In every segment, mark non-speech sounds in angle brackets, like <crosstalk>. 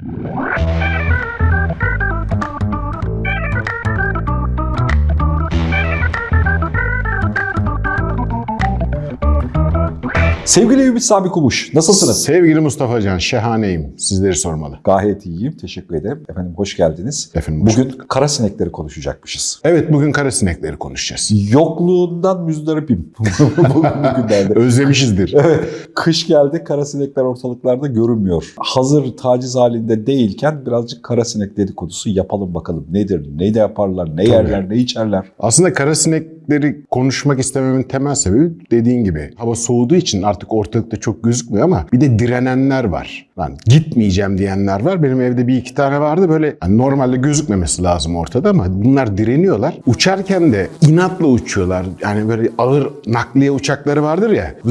Thank you. Sevgili Ümit Sami Kumuş, nasılsınız? Sevgili Mustafa Can, şahaneyim. Sizleri sormalı. Gayet iyiyim, teşekkür ederim. Efendim hoş geldiniz. Efendim, hoş Bugün kara sinekleri konuşacakmışız. Evet, bugün kara sinekleri konuşacağız. Yokluğundan müzdaripim <laughs> bugünlerde. Özlemişizdir. Evet, kış geldi, kara sinekler ortalıklarda görünmüyor. Hazır taciz halinde değilken birazcık kara sinek dedikodusu yapalım bakalım. Nedir, ne de yaparlar, ne yerler, ne içerler. Aslında kara sinekleri konuşmak istememin temel sebebi dediğin gibi hava soğuduğu için artık ortalıkta çok gözükmüyor ama bir de direnenler var. Lan gitmeyeceğim diyenler var. Benim evde bir iki tane vardı böyle hani normalde gözükmemesi lazım ortada ama bunlar direniyorlar. Uçarken de inatla uçuyorlar. Yani böyle ağır nakliye uçakları vardır ya. <laughs>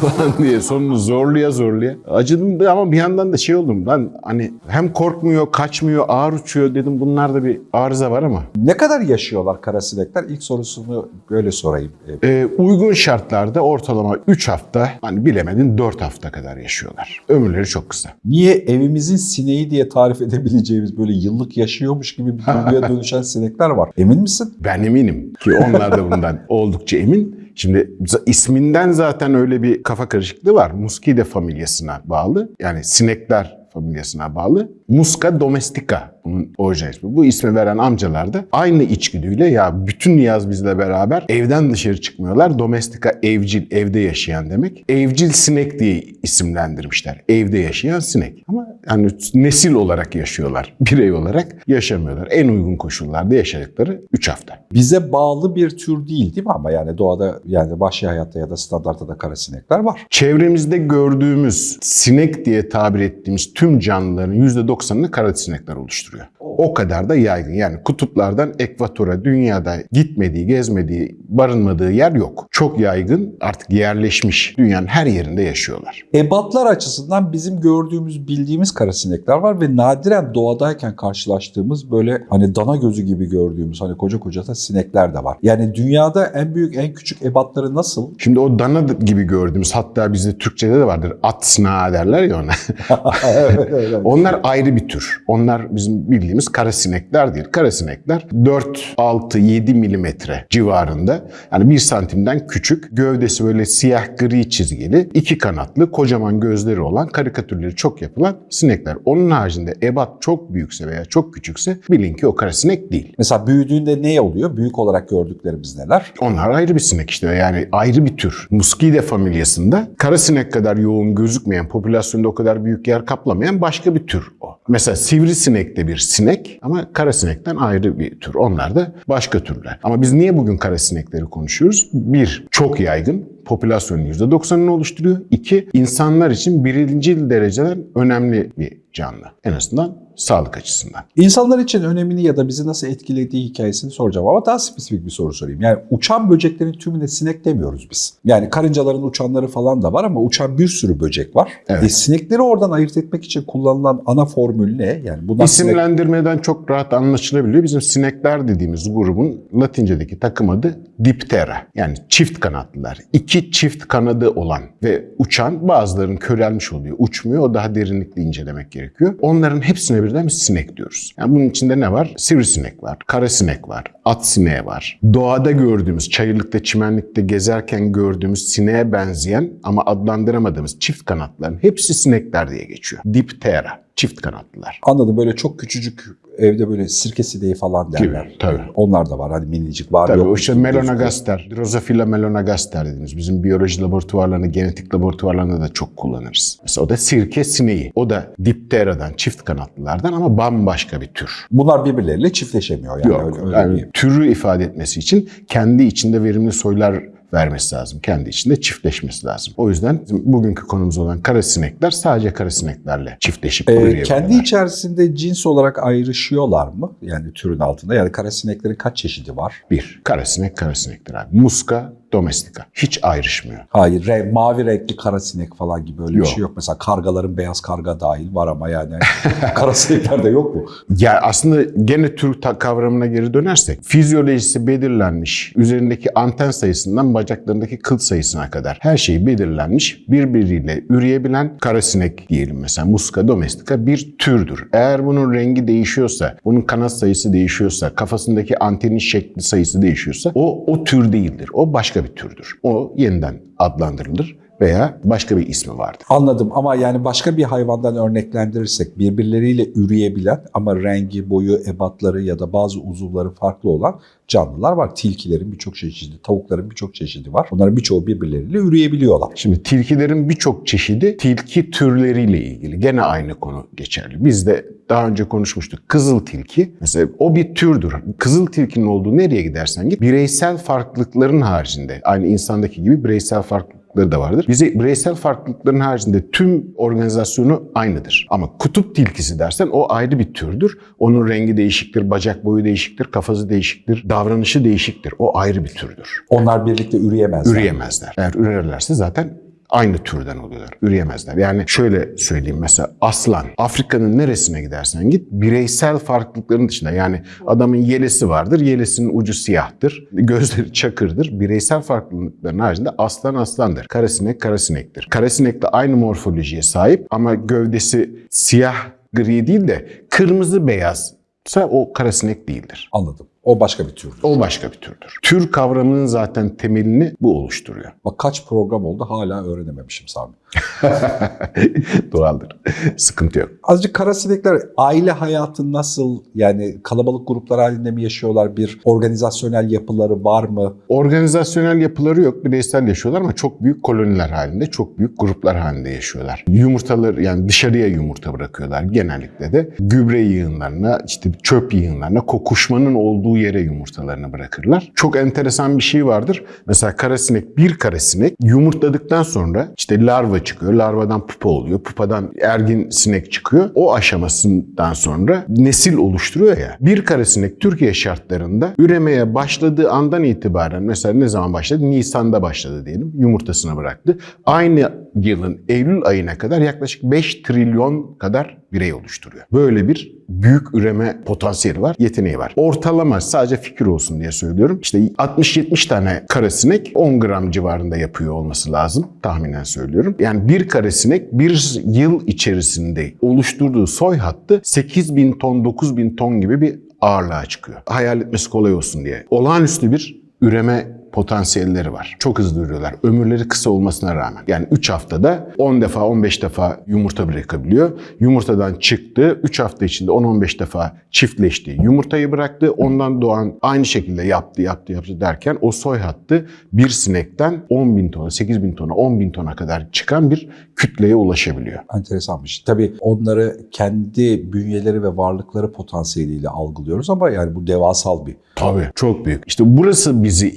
Falan diye sonunu zorluya zorluya. Acıdım ama bir yandan da şey oldum. Lan hani hem korkmuyor, kaçmıyor, ağır uçuyor dedim. Bunlarda bir arıza var ama. Ne kadar yaşıyorlar kara sinekler? İlk sorusunu böyle sorayım. Ee, uygun şartlarda ortalama 3 hafta, hani bilemedin 4 hafta kadar yaşıyorlar. Ömürleri çok kısa. Niye evimizin sineği diye tarif edebileceğimiz böyle yıllık yaşıyormuş gibi bir duyguya <laughs> dönüşen sinekler var. Emin misin? Ben eminim ki onlar da bundan <laughs> oldukça emin. Şimdi isminden zaten öyle bir kafa karışıklığı var. Muscidae familyasına bağlı. Yani sinekler familyasına bağlı. Musca domestica bunun orijinal ismi. Bu ismi veren amcalar da aynı içgüdüyle ya bütün yaz bizle beraber evden dışarı çıkmıyorlar. Domestica evcil, evde yaşayan demek. Evcil sinek diye isimlendirmişler. Evde yaşayan sinek. Ama yani nesil olarak yaşıyorlar. <laughs> Birey olarak yaşamıyorlar. En uygun koşullarda yaşadıkları 3 hafta. Bize bağlı bir tür değil değil mi ama yani doğada yani vahşi hayatta ya da standartta da kara sinekler var. Çevremizde gördüğümüz sinek diye tabir ettiğimiz tüm canlıların %90'ını kara sinekler oluşturuyor. O kadar da yaygın. Yani kutuplardan ekvatora dünyada gitmediği, gezmediği, barınmadığı yer yok. Çok yaygın, artık yerleşmiş. Dünyanın her yerinde yaşıyorlar. Ebatlar açısından bizim gördüğümüz, bildiğimiz kara sinekler var ve nadiren doğadayken karşılaştığımız böyle hani dana gözü gibi gördüğümüz hani koca koca da sinekler de var. Yani dünyada en büyük, en küçük ebatları nasıl? Şimdi o dana gibi gördüğümüz hatta bizde Türkçe'de de vardır at sınağı derler ya ona. <laughs> evet, evet. Onlar ayrı bir tür. Onlar bizim bildiğimiz kara sinekler değil. Kara sinekler 4, 6, 7 milimetre civarında. Yani 1 santimden küçük. Gövdesi böyle siyah gri çizgili. iki kanatlı kocaman gözleri olan karikatürleri çok yapılan sinekler. Onun haricinde ebat çok büyükse veya çok küçükse bilin ki o kara sinek değil. Mesela büyüdüğünde ne oluyor? Büyük olarak gördüklerimiz neler? Onlar ayrı bir sinek işte yani ayrı bir tür. Muscidae familyasında kara sinek kadar yoğun gözükmeyen, popülasyonda o kadar büyük yer kaplamayan başka bir tür o. Mesela sivrisinek de bir sinek ama kara sinekten ayrı bir tür. Onlar da başka türler. Ama biz niye bugün kara sinekleri konuşuyoruz? Bir, çok yaygın popülasyonun %90'ını oluşturuyor. İki, insanlar için birinci dereceden önemli bir canlı. En azından sağlık açısından. İnsanlar için önemini ya da bizi nasıl etkilediği hikayesini soracağım ama daha spesifik bir soru sorayım. Yani uçan böceklerin tümüne sinek demiyoruz biz. Yani karıncaların uçanları falan da var ama uçan bir sürü böcek var. Evet. E, sinekleri oradan ayırt etmek için kullanılan ana formül ne? Yani bundan sinek- İsimlendirmeden çok rahat anlaşılabiliyor. Bizim sinekler dediğimiz grubun Latince'deki takım adı Diptera. Yani çift kanatlılar. İki çift kanadı olan ve uçan bazılarının körelmiş oluyor. Uçmuyor. O daha derinlikli incelemek gerekiyor. Onların hepsine birden biz sinek diyoruz. Yani bunun içinde ne var? Sivrisinek var, kara sinek var, at sineği var. Doğada gördüğümüz, çayırlıkta, çimenlikte gezerken gördüğümüz sineğe benzeyen ama adlandıramadığımız çift kanatların hepsi sinekler diye geçiyor. Diptera, çift kanatlılar. Anladım böyle çok küçücük evde böyle sirke sineği falan derler. Gibi, tabii. Onlar da var hani minicik var Tabii yok. o işte gibi melanogaster, Drosophila melanogaster dediğimiz bizim biyoloji laboratuvarlarında, genetik laboratuvarlarında da çok kullanırız. Mesela o da sirke sineği. O da diptera'dan, çift kanatlılardan ama bambaşka bir tür. Bunlar birbirleriyle çiftleşemiyor yani. Yok, öyle, öyle yani türü ifade etmesi için kendi içinde verimli soylar vermesi lazım. Kendi içinde çiftleşmesi lazım. O yüzden bugünkü konumuz olan kara sinekler sadece kara sineklerle çiftleşip Ee, kendi içerisinde cins olarak ayrışıyorlar mı? Yani türün altında. Yani kara sineklerin kaç çeşidi var? Bir, kara sinek kara sinektir abi. Muska domestica. Hiç ayrışmıyor. Hayır, re- mavi renkli kara sinek falan gibi öyle Yok. bir şey yok. Mesela kargaların beyaz karga dahil var ama yani <laughs> kara sineklerde yok mu? Ya aslında gene tür ta- kavramına geri dönersek fizyolojisi belirlenmiş. Üzerindeki anten sayısından bacaklarındaki kıl sayısına kadar her şey belirlenmiş. Birbiriyle üreyebilen karasinek diyelim mesela Musca domestica bir türdür. Eğer bunun rengi değişiyorsa, bunun kanat sayısı değişiyorsa, kafasındaki antenin şekli sayısı değişiyorsa o o tür değildir. O başka bir türdür. O yeniden adlandırılır veya başka bir ismi vardır. Anladım ama yani başka bir hayvandan örneklendirirsek birbirleriyle üreyebilen ama rengi, boyu, ebatları ya da bazı uzuvları farklı olan canlılar var. Tilkilerin birçok çeşidi, tavukların birçok çeşidi var. Bunların birçoğu birbirleriyle üreyebiliyorlar. Şimdi tilkilerin birçok çeşidi tilki türleriyle ilgili. Gene aynı konu geçerli. Biz de daha önce konuşmuştuk. Kızıl tilki mesela o bir türdür. Kızıl tilkinin olduğu nereye gidersen git bireysel farklılıkların haricinde aynı insandaki gibi bireysel farklılıkları da vardır. Bize bireysel farklılıkların haricinde tüm organizasyonu aynıdır. Ama kutup tilkisi dersen o ayrı bir türdür. Onun rengi değişiktir, bacak boyu değişiktir, kafası değişiktir, davranışı değişiktir. O ayrı bir türdür. Onlar birlikte üreyemezler. Üreyemezler. Eğer ürerlerse zaten aynı türden oluyorlar. Üreyemezler. Yani şöyle söyleyeyim mesela aslan. Afrika'nın neresine gidersen git bireysel farklılıkların dışında yani adamın yelesi vardır. Yelesinin ucu siyahtır. Gözleri çakırdır. Bireysel farklılıkların haricinde aslan aslandır. Karasinek karasinektir. Karasinek de aynı morfolojiye sahip ama gövdesi siyah gri değil de kırmızı beyazsa o karasinek değildir. Anladım. O başka bir tür. O başka bir türdür. Tür kavramının zaten temelini bu oluşturuyor. Bak kaç program oldu hala öğrenememişim Sami. <laughs> Doğaldır. Sıkıntı yok. Azıcık kara sinekler aile hayatı nasıl yani kalabalık gruplar halinde mi yaşıyorlar? Bir organizasyonel yapıları var mı? Organizasyonel yapıları yok. Bireysel yaşıyorlar ama çok büyük koloniler halinde, çok büyük gruplar halinde yaşıyorlar. Yumurtaları yani dışarıya yumurta bırakıyorlar genellikle de. Gübre yığınlarına, işte çöp yığınlarına, kokuşmanın olduğu yere yumurtalarını bırakırlar. Çok enteresan bir şey vardır. Mesela karasinek, bir karasinek yumurtladıktan sonra işte larva çıkıyor. Larvadan pupa oluyor. Pupadan ergin sinek çıkıyor. O aşamasından sonra nesil oluşturuyor ya. Bir karasinek Türkiye şartlarında üremeye başladığı andan itibaren mesela ne zaman başladı? Nisan'da başladı diyelim. Yumurtasını bıraktı. Aynı yılın Eylül ayına kadar yaklaşık 5 trilyon kadar birey oluşturuyor. Böyle bir büyük üreme potansiyeli var, yeteneği var. Ortalama sadece fikir olsun diye söylüyorum. İşte 60-70 tane karasinek 10 gram civarında yapıyor olması lazım. Tahminen söylüyorum. Yani bir karasinek bir yıl içerisinde oluşturduğu soy hattı 8 bin ton, 9 bin ton gibi bir ağırlığa çıkıyor. Hayal etmesi kolay olsun diye. Olağanüstü bir üreme potansiyelleri var. Çok hızlı ürüyorlar. Ömürleri kısa olmasına rağmen. Yani 3 haftada 10 defa 15 defa yumurta bırakabiliyor. Yumurtadan çıktı. 3 hafta içinde 10-15 defa çiftleşti. Yumurtayı bıraktı. Ondan doğan aynı şekilde yaptı yaptı yaptı derken o soy hattı bir sinekten 10 bin tona, 8 bin tona, 10 bin tona kadar çıkan bir kütleye ulaşabiliyor. Enteresanmış. Tabii onları kendi bünyeleri ve varlıkları potansiyeliyle algılıyoruz ama yani bu devasal bir Tabii. Çok büyük. İşte burası bizi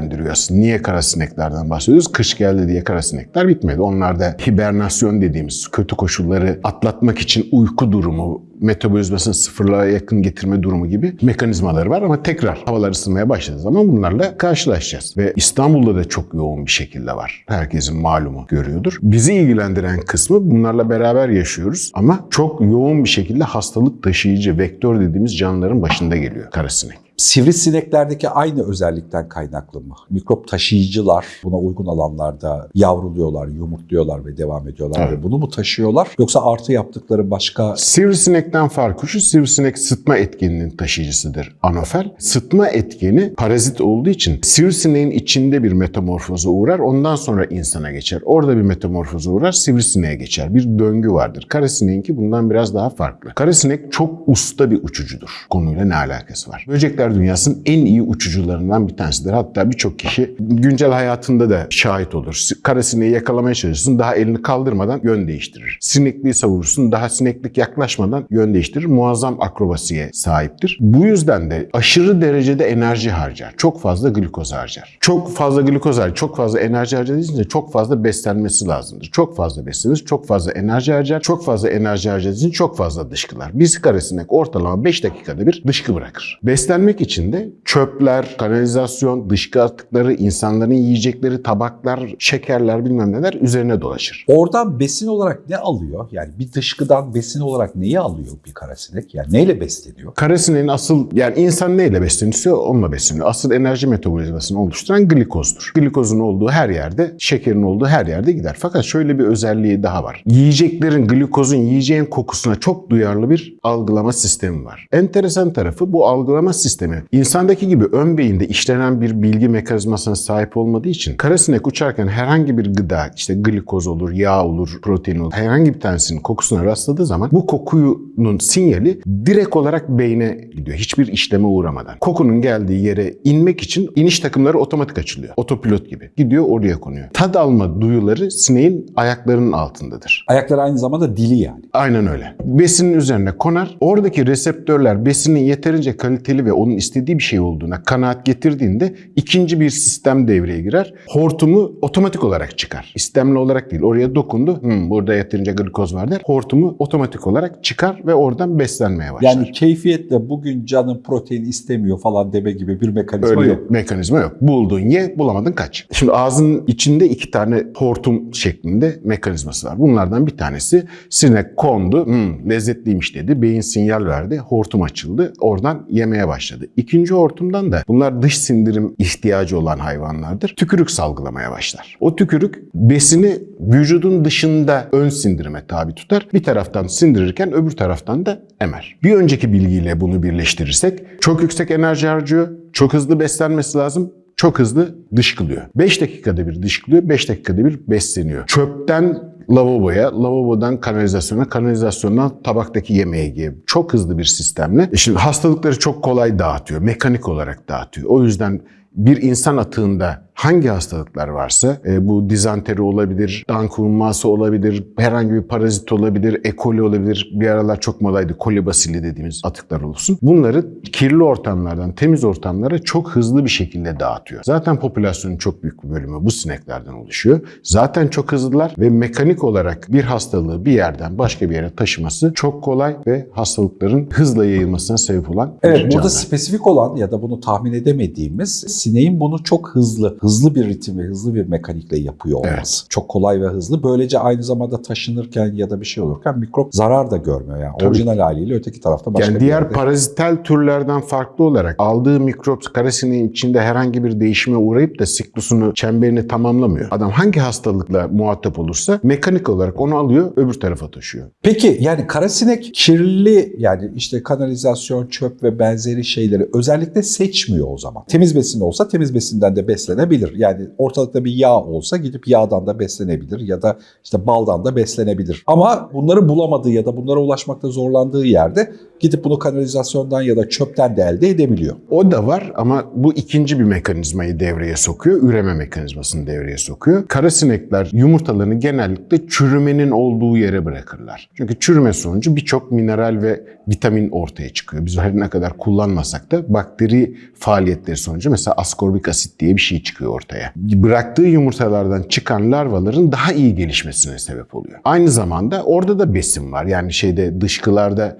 ilgilendiriyor aslında. Niye karasineklerden bahsediyoruz? Kış geldi diye karasinekler bitmedi. Onlarda hibernasyon dediğimiz kötü koşulları atlatmak için uyku durumu, metabolizmasını sıfırlığa yakın getirme durumu gibi mekanizmaları var ama tekrar havalar ısınmaya başladığı zaman bunlarla karşılaşacağız. Ve İstanbul'da da çok yoğun bir şekilde var. Herkesin malumu görüyordur. Bizi ilgilendiren kısmı bunlarla beraber yaşıyoruz ama çok yoğun bir şekilde hastalık taşıyıcı vektör dediğimiz canlıların başında geliyor karasinek. Sivrisineklerdeki aynı özellikten kaynaklı mı? Mikrop taşıyıcılar buna uygun alanlarda yavruluyorlar, yumurtluyorlar ve devam ediyorlar Evet. ve bunu mu taşıyorlar? Yoksa artı yaptıkları başka Sivrisinekten farkı şu, sivrisinek sıtma etkeninin taşıyıcısıdır anofel. Sıtma etkeni parazit olduğu için sivrisineğin içinde bir metamorfoza uğrar, ondan sonra insana geçer. Orada bir metamorfoza uğrar, sivrisineğe geçer. Bir döngü vardır. Karasineğinki bundan biraz daha farklı. Karasinek çok usta bir uçucudur. Konuyla ne alakası var? Böcekler dünyasının en iyi uçucularından bir tanesidir. Hatta birçok kişi güncel hayatında da şahit olur. Karasineği yakalamaya çalışırsın, daha elini kaldırmadan yön değiştirir. Sinekliği savurursun, daha sineklik yaklaşmadan yön değiştirir. Muazzam akrobasiye sahiptir. Bu yüzden de aşırı derecede enerji harcar. Çok fazla glikoz harcar. Çok fazla glikoz harcar, çok fazla enerji harcadığı için de çok fazla beslenmesi lazımdır. Çok fazla beslenir, çok fazla enerji harcar. Çok fazla enerji harcadığı için çok fazla dışkılar. Bir karasinek ortalama 5 dakikada bir dışkı bırakır. Beslenmek tırnak içinde çöpler, kanalizasyon, dışkı atıkları, insanların yiyecekleri, tabaklar, şekerler bilmem neler üzerine dolaşır. Oradan besin olarak ne alıyor? Yani bir dışkıdan besin olarak neyi alıyor bir karasinek? Yani neyle besleniyor? Karasineğin asıl yani insan neyle besleniyorsa onunla besleniyor. Asıl enerji metabolizmasını oluşturan glikozdur. Glikozun olduğu her yerde, şekerin olduğu her yerde gider. Fakat şöyle bir özelliği daha var. Yiyeceklerin, glikozun yiyeceğin kokusuna çok duyarlı bir algılama sistemi var. Enteresan tarafı bu algılama sistemi insandaki gibi ön beyinde işlenen bir bilgi mekanizmasına sahip olmadığı için karasinek uçarken herhangi bir gıda işte glikoz olur, yağ olur, protein olur herhangi bir tanesinin kokusuna rastladığı zaman bu kokunun sinyali direkt olarak beyne gidiyor. Hiçbir işleme uğramadan. Kokunun geldiği yere inmek için iniş takımları otomatik açılıyor. Otopilot gibi. Gidiyor oraya konuyor. Tad alma duyuları sineğin ayaklarının altındadır. Ayakları aynı zamanda dili yani. Aynen öyle. Besinin üzerine konar. Oradaki reseptörler besinin yeterince kaliteli ve onun istediği bir şey olduğuna kanaat getirdiğinde ikinci bir sistem devreye girer. Hortumu otomatik olarak çıkar. İstemli olarak değil. Oraya dokundu. Hmm, burada yeterince glikoz var der. Hortumu otomatik olarak çıkar ve oradan beslenmeye başlar. Yani keyfiyetle bugün canım protein istemiyor falan deme gibi bir mekanizma Öyle yok. mekanizma yok. Buldun ye, bulamadın kaç. Şimdi ağzın içinde iki tane hortum şeklinde mekanizması var. Bunlardan bir tanesi sinek kondu, "Hmm, lezzetliymiş dedi. Beyin sinyal verdi, hortum açıldı. Oradan yemeye başladı. İkinci hortumdan da bunlar dış sindirim ihtiyacı olan hayvanlardır. Tükürük salgılamaya başlar. O tükürük besini vücudun dışında ön sindirime tabi tutar. Bir taraftan sindirirken öbür taraftan da emer. Bir önceki bilgiyle bunu birleştirirsek çok yüksek enerji harcıyor, çok hızlı beslenmesi lazım, çok hızlı dışkılıyor. 5 dakikada bir dışkılıyor, 5 dakikada bir besleniyor. Çöpten lavaboya, lavabodan kanalizasyona, kanalizasyondan tabaktaki yemeğe gibi çok hızlı bir sistemle. E Şimdi hastalıkları çok kolay dağıtıyor, mekanik olarak dağıtıyor. O yüzden bir insan atığında hangi hastalıklar varsa e, bu dizanteri olabilir, dankulması olabilir, herhangi bir parazit olabilir, E. coli olabilir. Bir aralar çok modaydı kolibasili dediğimiz atıklar olsun. Bunları kirli ortamlardan temiz ortamlara çok hızlı bir şekilde dağıtıyor. Zaten popülasyonun çok büyük bir bölümü bu sineklerden oluşuyor. Zaten çok hızlılar ve mekanik olarak bir hastalığı bir yerden başka bir yere taşıması çok kolay ve hastalıkların hızla yayılmasına sebep olan Evet burada spesifik olan ya da bunu tahmin edemediğimiz sineğin bunu çok hızlı, hızlı bir ritim ve hızlı bir mekanikle yapıyor olması. Evet. Çok kolay ve hızlı. Böylece aynı zamanda taşınırken ya da bir şey olurken mikrop zarar da görmüyor. Yani Tabii. orijinal haliyle öteki tarafta başka yani diğer yerde. parazitel türlerden farklı olarak aldığı mikrop karasineğin içinde herhangi bir değişime uğrayıp da siklusunu, çemberini tamamlamıyor. Adam hangi hastalıkla muhatap olursa mekanik olarak onu alıyor öbür tarafa taşıyor. Peki yani karasinek kirli yani işte kanalizasyon, çöp ve benzeri şeyleri özellikle seçmiyor o zaman. Temiz besin olsa temiz besinden de beslenebilir. Yani ortalıkta bir yağ olsa gidip yağdan da beslenebilir ya da işte baldan da beslenebilir. Ama bunları bulamadığı ya da bunlara ulaşmakta zorlandığı yerde gidip bunu kanalizasyondan ya da çöpten de elde edebiliyor. O da var ama bu ikinci bir mekanizmayı devreye sokuyor. Üreme mekanizmasını devreye sokuyor. Karasinekler yumurtalarını genellikle çürümenin olduğu yere bırakırlar. Çünkü çürüme sonucu birçok mineral ve vitamin ortaya çıkıyor. Biz her ne kadar kullanmasak da bakteri faaliyetleri sonucu mesela askorbik asit diye bir şey çıkıyor ortaya. Bıraktığı yumurtalardan çıkan larvaların daha iyi gelişmesine sebep oluyor. Aynı zamanda orada da besin var. Yani şeyde dışkılarda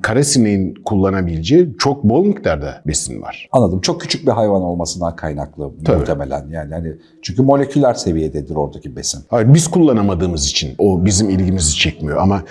kullanabileceği çok bol miktarda besin var. Anladım. Çok küçük bir hayvan olmasından kaynaklı Tabii. muhtemelen. Yani hani çünkü moleküler seviyededir oradaki besin. Hayır, biz kullanamadığımız için o bizim ilgimizi çekmiyor. Ama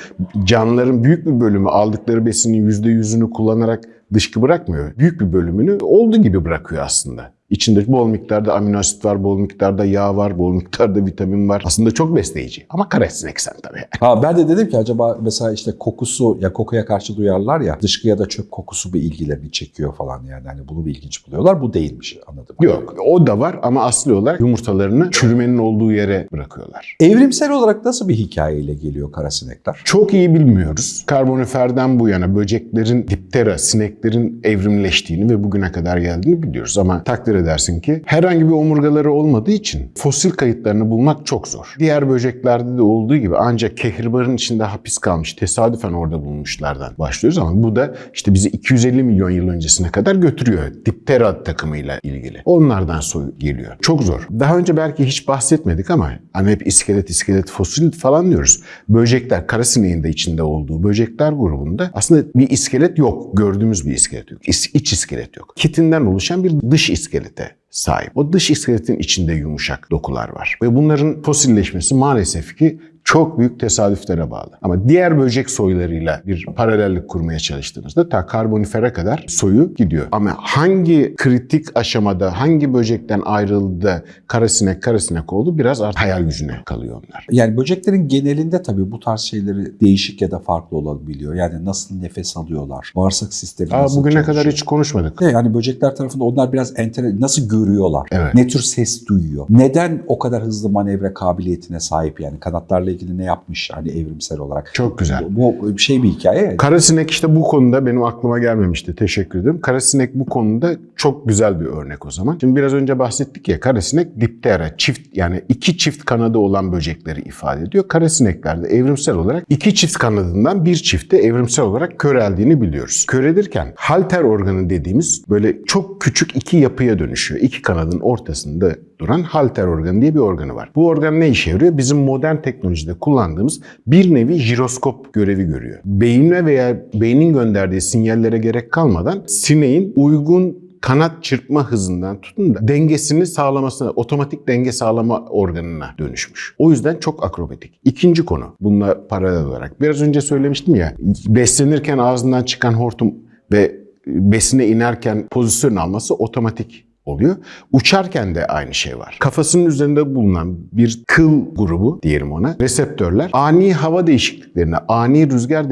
canlıların büyük bir bölümü aldıkları besinin yüzde yüzünü kullanarak dışkı bırakmıyor. Büyük bir bölümünü olduğu gibi bırakıyor aslında. İçinde bol miktarda amino asit var, bol miktarda yağ var, bol <laughs> miktarda vitamin var. Aslında çok besleyici. Ama karasinek sen tabii. Ha ben de dedim ki acaba mesela işte kokusu ya kokuya karşı duyarlar ya dışkı ya da çöp kokusu bir ilgilerini çekiyor falan yani hani bunu bir ilginç buluyorlar. Bu değilmiş anladım. Yok o da var ama asli olarak yumurtalarını çürümenin olduğu yere bırakıyorlar. Evrimsel olarak nasıl bir hikayeyle geliyor karasinekler? Çok iyi bilmiyoruz. Karboniferden bu yana böceklerin, diptera, sineklerin evrimleştiğini ve bugüne kadar geldiğini biliyoruz. Ama takdir edersin ki herhangi bir omurgaları olmadığı için fosil kayıtlarını bulmak çok zor. Diğer böceklerde de olduğu gibi ancak kehribarın içinde hapis kalmış, tesadüfen orada bulmuşlardan başlıyoruz ama bu da işte bizi 250 milyon yıl öncesine kadar götürüyor. Diptera takımıyla ilgili. Onlardan soy geliyor. Çok zor. Daha önce belki hiç bahsetmedik ama hani hep iskelet, iskelet, fosil falan diyoruz. Böcekler, karasineğin de içinde olduğu böcekler grubunda aslında bir iskelet yok. Gördüğümüz bir bir iskelet yok. İç, iskelet yok. Kitinden oluşan bir dış iskelete sahip. O dış iskeletin içinde yumuşak dokular var. Ve bunların fosilleşmesi maalesef ki çok büyük tesadüflere bağlı. Ama diğer böcek soylarıyla bir paralellik kurmaya çalıştığınızda ta karbonifere kadar soyu gidiyor. Ama hangi kritik aşamada, hangi böcekten ayrıldı karasinek karasinek oldu biraz artık hayal gücüne kalıyor onlar. Yani böceklerin genelinde tabii bu tarz şeyleri değişik ya da farklı olabiliyor. Yani nasıl nefes alıyorlar, bağırsak sistemi Aa, nasıl bugüne kadar çalışıyor? hiç konuşmadık. Yani böcekler tarafında onlar biraz entere nasıl görüyorlar? Evet. Ne tür ses duyuyor? Neden o kadar hızlı manevra kabiliyetine sahip yani kanatlarla ilgili ne yapmış hani evrimsel olarak? Çok güzel. Bu bu bir şey bir hikaye. Karasinek işte bu konuda benim aklıma gelmemişti. Teşekkür ederim. Karasinek bu konuda çok güzel bir örnek o zaman. Şimdi biraz önce bahsettik ya karasinek diptera, çift yani iki çift kanadı olan böcekleri ifade ediyor. Karasineklerde evrimsel olarak iki çift kanadından bir çifte evrimsel olarak köreldiğini biliyoruz. Körelirken halter organı dediğimiz böyle çok küçük iki yapıya dönüşüyor. İki kanadın ortasında duran halter organı diye bir organı var. Bu organ ne işe yarıyor? Bizim modern teknolojide kullandığımız bir nevi jiroskop görevi görüyor. Beyine veya beynin gönderdiği sinyallere gerek kalmadan sineğin uygun kanat çırpma hızından tutun da dengesini sağlamasına, otomatik denge sağlama organına dönüşmüş. O yüzden çok akrobatik. İkinci konu, bununla paralel olarak. Biraz önce söylemiştim ya, beslenirken ağzından çıkan hortum ve besine inerken pozisyon alması otomatik oluyor. Uçarken de aynı şey var. Kafasının üzerinde bulunan bir kıl grubu diyelim ona reseptörler ani hava değişikliklerini, ani rüzgar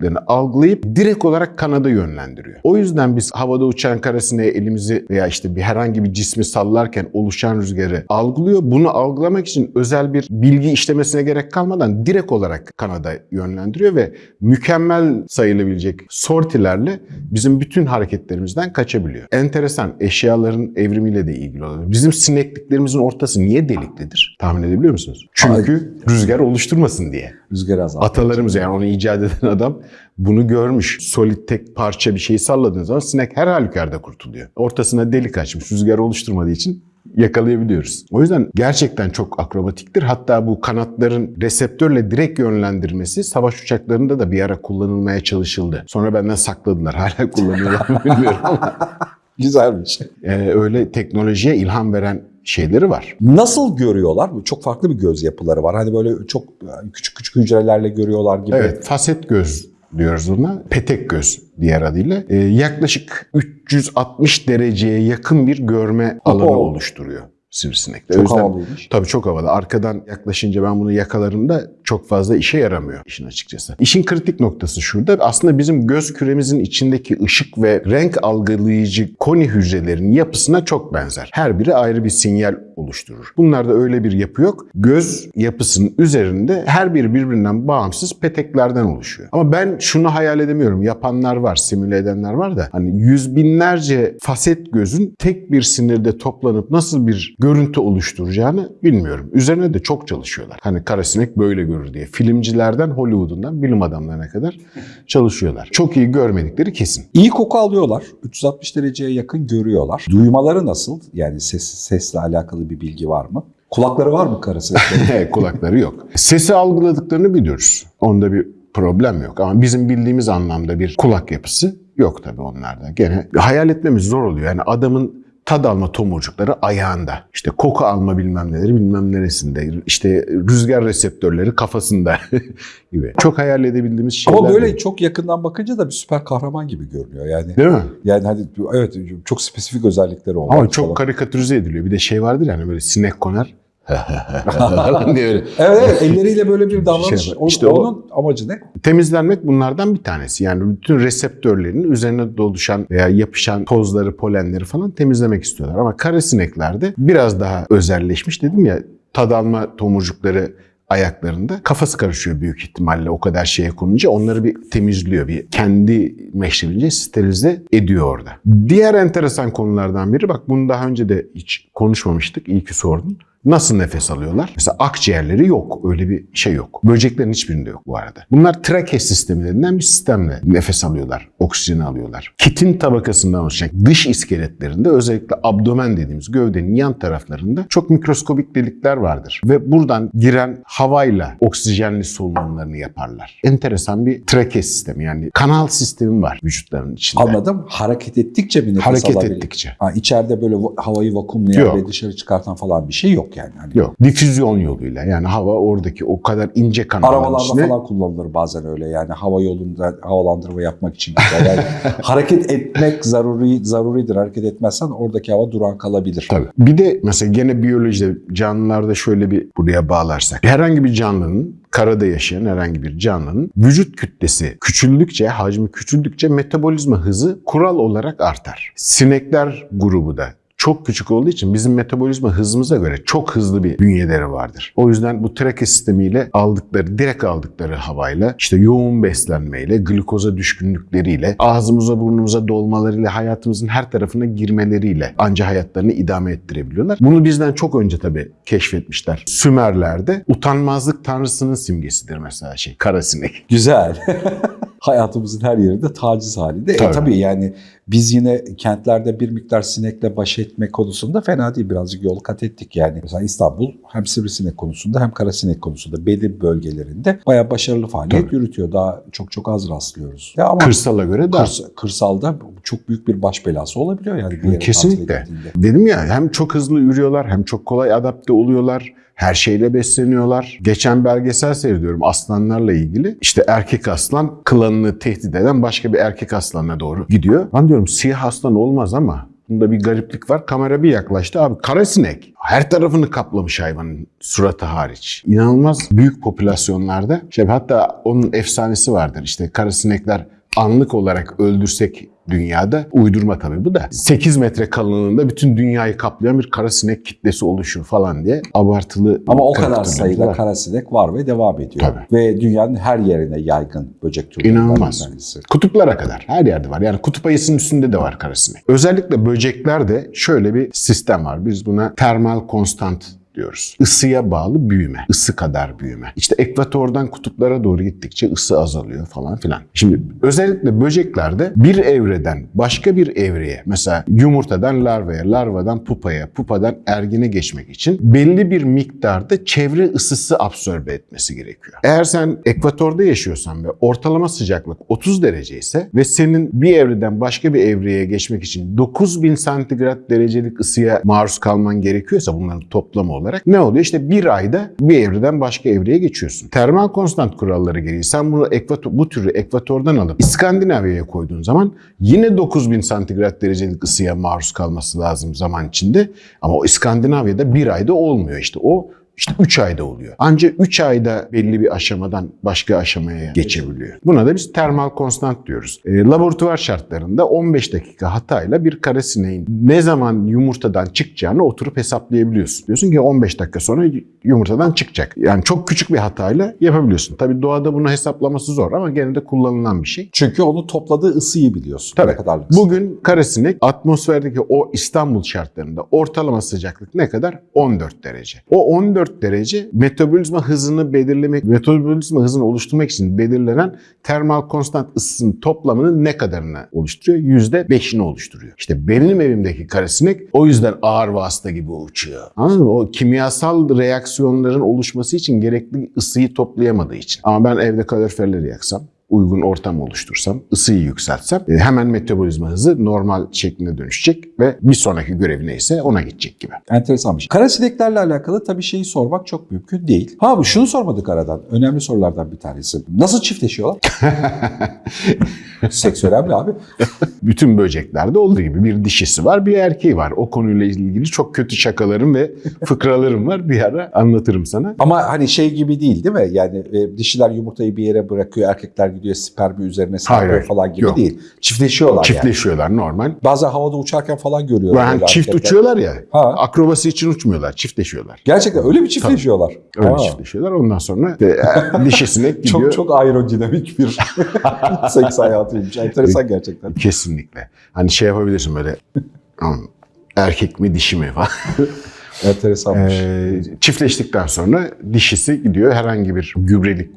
değişikliklerini algılayıp direkt olarak kanada yönlendiriyor. O yüzden biz havada uçan karasineğe elimizi veya işte bir herhangi bir cismi sallarken oluşan rüzgarı algılıyor. Bunu algılamak için özel bir bilgi işlemesine gerek kalmadan direkt olarak kanada yönlendiriyor ve mükemmel sayılabilecek sortilerle bizim bütün hareketlerimizden kaçabiliyor. Enteresan eşyaların evrimiyle de ilgili olabilir. Bizim sinekliklerimizin ortası niye deliklidir? Tahmin edebiliyor musunuz? Çünkü rüzgar oluşturmasın diye. Rüzgar azaltıyor. Atalarımız yani onu icat eden adam bunu görmüş. Solid tek parça bir şeyi salladığınız zaman sinek her halükarda kurtuluyor. Ortasına delik açmış rüzgar oluşturmadığı için yakalayabiliyoruz. O yüzden gerçekten çok akrobatiktir. Hatta bu kanatların reseptörle direkt yönlendirmesi savaş uçaklarında da bir ara kullanılmaya çalışıldı. Sonra benden sakladılar. <laughs> Hala kullanıyorlar mı bilmiyorum ama <laughs> Güzelmiş. e, öyle teknolojiye ilham veren şeyleri var. Nasıl görüyorlar? Çok farklı bir göz yapıları var. Hani böyle çok küçük küçük hücrelerle görüyorlar gibi. Evet, faset göz diyoruz ona. Petek göz diğer adıyla. Ee, yaklaşık 360 dereceye yakın bir görme alanı oluşturuyor sivrisinekte. Çok yüzden- havalıymış. Tabii çok havalı. Arkadan yaklaşınca ben bunu yakalarımda çok fazla işe yaramıyor işin açıkçası. İşin kritik noktası şurada. Aslında bizim göz küremizin içindeki ışık ve renk algılayıcı koni hücrelerinin yapısına çok benzer. Her biri ayrı bir sinyal oluşturur. Bunlarda öyle bir yapı yok. Göz yapısının üzerinde her biri birbirinden bağımsız peteklerden oluşuyor. Ama ben şunu hayal edemiyorum. Yapanlar var, simüle edenler var da hani yüz binlerce faset gözün tek bir sinirde toplanıp nasıl bir görüntü oluşturacağını bilmiyorum. Üzerine de çok çalışıyorlar. Hani karasinek böyle görür diye. Filmcilerden Hollywood'undan bilim adamlarına kadar çalışıyorlar. Çok iyi görmedikleri kesin. İyi koku alıyorlar. 360 dereceye yakın görüyorlar. Duymaları nasıl? Yani ses, sesle alakalı bir bilgi var mı? Kulakları var mı karasıneklerin? <laughs> Kulakları yok. Sesi algıladıklarını biliyoruz. Onda bir problem yok. Ama bizim bildiğimiz anlamda bir kulak yapısı yok tabii onlarda. Gene hayal etmemiz zor oluyor. Yani adamın tad alma tomurcukları ayağında. İşte koku alma bilmem neleri bilmem neresinde. İşte rüzgar reseptörleri kafasında <laughs> gibi. Çok hayal edebildiğimiz şeyler. Ama böyle değil. çok yakından bakınca da bir süper kahraman gibi görünüyor yani. Değil mi? Yani hani evet çok spesifik özellikleri olan. Ama çok falan. karikatürize ediliyor. Bir de şey vardır yani böyle sinek konar. Falan diye öyle. <laughs> Evet, evet elleriyle böyle bir davranış. Şey İşte o- onun amacı ne? Temizlenmek bunlardan bir tanesi. Yani bütün reseptörlerin üzerine doluşan veya yapışan tozları, polenleri falan temizlemek istiyorlar. Ama karasineklerde biraz daha özelleşmiş dedim ya tad alma tomurcukları ayaklarında kafası karışıyor büyük ihtimalle o kadar şeye konunca onları bir temizliyor bir kendi meşrebince sterilize ediyor orada. Diğer enteresan konulardan biri bak bunu daha önce de hiç konuşmamıştık iyi ki sordun. Nasıl nefes alıyorlar? Mesela akciğerleri yok. Öyle bir şey yok. Böceklerin hiçbirinde yok bu arada. Bunlar trake sistemi denilen bir sistemle nefes alıyorlar. Oksijeni alıyorlar. Kitin tabakasından oluşan dış iskeletlerinde özellikle abdomen dediğimiz gövdenin yan taraflarında çok mikroskobik delikler vardır. Ve buradan giren havayla oksijenli solunumlarını yaparlar. Enteresan bir trake sistemi yani kanal sistemi var vücutlarının içinde. Anladım. Hareket ettikçe mi nefes Hareket alabilir? ettikçe. Ha, içeride böyle va- havayı vakumlayan Yok. ve dışarı çıkartan falan bir şey yok yani. Hani Yok. Difüzyon yoluyla yani hava oradaki o kadar ince kanalların Arabalarda içine falan kullanılır bazen öyle yani hava yolunda havalandırma yapmak için. Yani <laughs> hareket etmek zaruri zaruridir. Hareket etmezsen oradaki hava duran kalabilir. Tabii. Bir de mesela gene biyolojide canlılarda şöyle bir buraya bağlarsak. Herhangi bir canlının karada yaşayan herhangi bir canlının vücut kütlesi küçüldükçe, hacmi küçüldükçe metabolizma hızı kural olarak artar. Sinekler grubu da çok küçük olduğu için bizim metabolizma hızımıza göre çok hızlı bir bünyeleri vardır. O yüzden bu trake sistemiyle aldıkları, direkt aldıkları havayla, işte yoğun beslenmeyle, glikoza düşkünlükleriyle, ağzımıza burnumuza dolmalarıyla, hayatımızın her tarafına girmeleriyle anca hayatlarını idame ettirebiliyorlar. Bunu bizden çok önce tabii keşfetmişler. Sümerler'de utanmazlık tanrısının simgesidir mesela şey, kara sinek. Güzel. <laughs> Hayatımızın her yerinde taciz halinde. Tabii. E tabii yani biz yine kentlerde bir miktar sinekle baş etme konusunda fena değil. Birazcık yol kat ettik yani. Mesela İstanbul hem sivrisinek konusunda hem karasinek konusunda belli bölgelerinde bayağı başarılı faaliyet Tabii. yürütüyor. Daha çok çok az rastlıyoruz. Ya ama Kırsala göre daha. kırs- kırsalda çok büyük bir baş belası olabiliyor yani. bir Kesinlikle. Dedim ya hem çok hızlı ürüyorlar hem çok kolay adapte oluyorlar. Her şeyle besleniyorlar. Geçen belgesel seyrediyorum aslanlarla ilgili. İşte erkek aslan klanını tehdit eden başka bir erkek aslanına doğru gidiyor. Ben diyorum siyah aslan olmaz ama bunda bir gariplik var. Kamera bir yaklaştı. Abi kara sinek. Her tarafını kaplamış hayvanın suratı hariç. İnanılmaz büyük popülasyonlarda. İşte hatta onun efsanesi vardır. İşte kara sinekler anlık olarak öldürsek dünyada uydurma tabii bu da 8 metre kalınlığında bütün dünyayı kaplayan bir kara sinek kitlesi oluşur falan diye abartılı Ama o kadar sayıda var. karasinek var ve devam ediyor. Tabii. Ve dünyanın her yerine yaygın böcek türlerinden İnanılmaz. Kutuplara kadar her yerde var. Yani kutup ayısının üstünde de var karasinek. Özellikle böceklerde şöyle bir sistem var. Biz buna termal konstant diyoruz. Isıya bağlı büyüme. ısı kadar büyüme. İşte ekvatordan kutuplara doğru gittikçe ısı azalıyor falan filan. Şimdi özellikle böceklerde bir evreden başka bir evreye mesela yumurtadan larvaya, larvadan pupaya, pupadan ergine geçmek için belli bir miktarda çevre ısısı absorbe etmesi gerekiyor. Eğer sen ekvatorda yaşıyorsan ve ortalama sıcaklık 30 derece ise ve senin bir evreden başka bir evreye geçmek için 9000 santigrat derecelik ısıya maruz kalman gerekiyorsa bunların toplamı olarak ne oluyor? İşte bir ayda bir evreden başka evreye geçiyorsun. Termal konstant kuralları gereği sen bunu ekvator, bu türü ekvatordan alıp İskandinavya'ya koyduğun zaman yine 9000 santigrat derecelik ısıya maruz kalması lazım zaman içinde. Ama o İskandinavya'da bir ayda olmuyor işte. O işte 3 ayda oluyor. Ancak 3 ayda belli bir aşamadan başka aşamaya geçebiliyor. Buna da biz termal konstant diyoruz. E, laboratuvar şartlarında 15 dakika hatayla bir kara sineğin ne zaman yumurtadan çıkacağını oturup hesaplayabiliyorsun. Diyorsun ki 15 dakika sonra yumurtadan çıkacak. Yani çok küçük bir hatayla yapabiliyorsun. Tabii doğada bunu hesaplaması zor ama gene de kullanılan bir şey. Çünkü onu topladığı ısıyı biliyorsun. Tabii. Kadarlık. Bugün karasinek atmosferdeki o İstanbul şartlarında ortalama sıcaklık ne kadar? 14 derece. O 14 derece metabolizma hızını belirlemek, metabolizma hızını oluşturmak için belirlenen termal konstant ısısının toplamının ne kadarını oluşturuyor? %5'ini oluşturuyor. İşte benim evimdeki karasinek o yüzden ağır vasıta gibi uçuyor. Anladın mı? O kimyasal reaksiyonların oluşması için gerekli ısıyı toplayamadığı için. Ama ben evde kaloriferleri yaksam, uygun ortam oluştursam, ısıyı yükseltsem e, hemen metabolizma hızı normal şekline dönüşecek ve bir sonraki görevi neyse ona gidecek gibi. Enteresanmış. Karasineklerle alakalı tabii şeyi sormak çok mümkün değil. Ha bu şunu sormadık aradan. Önemli sorulardan bir tanesi. Nasıl çiftleşiyorlar? <laughs> Seks önemli abi. Bütün böceklerde olduğu gibi bir dişisi var, bir erkeği var. O konuyla ilgili çok kötü şakalarım ve fıkralarım var. Bir ara anlatırım sana. Ama hani şey gibi değil değil mi? Yani e, dişiler yumurtayı bir yere bırakıyor, erkekler gidiyor spermi üzerine sarkıyor falan gibi Yok. değil. Çiftleşiyorlar yani. Çiftleşiyorlar normal. Bazen havada uçarken falan görüyorum. Yani çift erkekler. uçuyorlar ya. Ha. Akrobasi için uçmuyorlar, çiftleşiyorlar. Gerçekten öyle mi çiftleşiyorlar? Öyle Ha. çiftleşiyorlar. Ondan sonra işte, e, <laughs> dişisine gidiyor. Çok çok aerodinamik bir <laughs> seks hayatıymış. Enteresan gerçekten. Kesinlikle. Hani şey yapabilirsin böyle <laughs> "Aman, erkek mi dişi mi falan. Enteresanmış. Ee, çiftleştikten sonra dişisi gidiyor herhangi bir gübrelik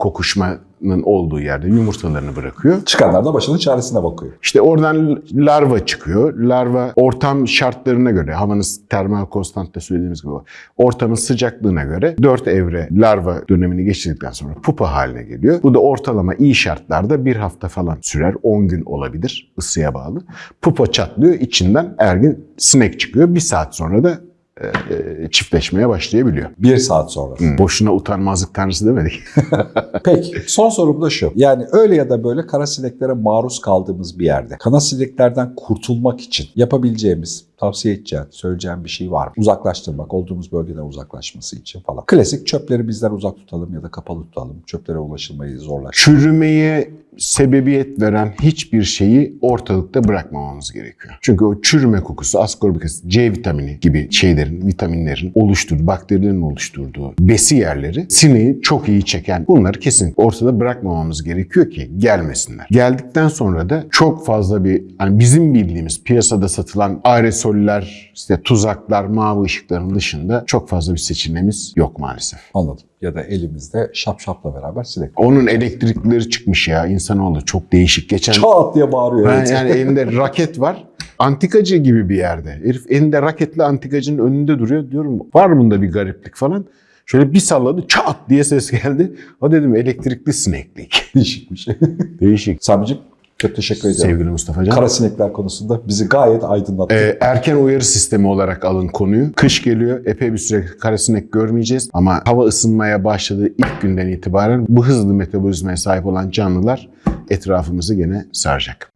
kokuşmanın olduğu yerde yumurtalarını bırakıyor. Çıkanlar da başının çaresine bakıyor. İşte oradan larva çıkıyor. Larva ortam şartlarına göre, havanın termal konstantta söylediğimiz gibi ortamın sıcaklığına göre 4 evre larva dönemini geçirdikten sonra pupa haline geliyor. Bu da ortalama iyi şartlarda bir hafta falan sürer. 10 gün olabilir ısıya bağlı. Pupa çatlıyor, içinden ergin sinek çıkıyor. Bir saat sonra da çiftleşmeye başlayabiliyor. Bir saat sonra. Boşuna utanmazlık tanrısı demedik. <laughs> Peki son sorum da şu. Yani öyle ya da böyle kara sineklere maruz kaldığımız bir yerde kana sineklerden kurtulmak için yapabileceğimiz, tavsiye edeceğin, söyleyeceğin bir şey var mı? Uzaklaştırmak, olduğumuz bölgeden uzaklaşması için falan. Klasik çöpleri bizden uzak tutalım ya da kapalı tutalım. Çöplere ulaşılmayı zorlaştıralım. çürümeye sebebiyet veren hiçbir şeyi ortalıkta bırakmamamız gerekiyor. Çünkü o çürüme kokusu, askorbic asit, C vitamini gibi şeylerin, vitaminlerin oluşturduğu, bakterilerin oluşturduğu besi yerleri sineği çok iyi çeken bunları kesinlikle ortada bırakmamamız gerekiyor ki gelmesinler. Geldikten sonra da çok fazla bir hani bizim bildiğimiz piyasada satılan aerosoller, işte tuzaklar, mavi ışıkların dışında çok fazla bir seçeneğimiz yok maalesef. Anladım. Ya da elimizde şapşapla beraber sinek. Onun elektrikleri çıkmış ya insanoğlu çok değişik. Geçen Çat diye bağırıyor. Ben evet. yani <laughs> elinde raket var. Antikacı gibi bir yerde. Herif elinde raketle antikacının önünde duruyor. Diyorum var bunda bir gariplik falan. Şöyle bir salladı çat diye ses geldi. O dedim elektrikli sineklik. <laughs> Değişik bir şey. Değişik. Sami'ciğim çok teşekkür ediyorum. Sevgili Mustafa Can. Kara sinekler konusunda bizi gayet aydınlattı. Ee, erken uyarı sistemi olarak alın konuyu. Kış geliyor. Epey bir süre karasinek görmeyeceğiz. Ama hava ısınmaya başladığı ilk günden itibaren bu hızlı metabolizmaya sahip olan canlılar etrafımızı gene saracak.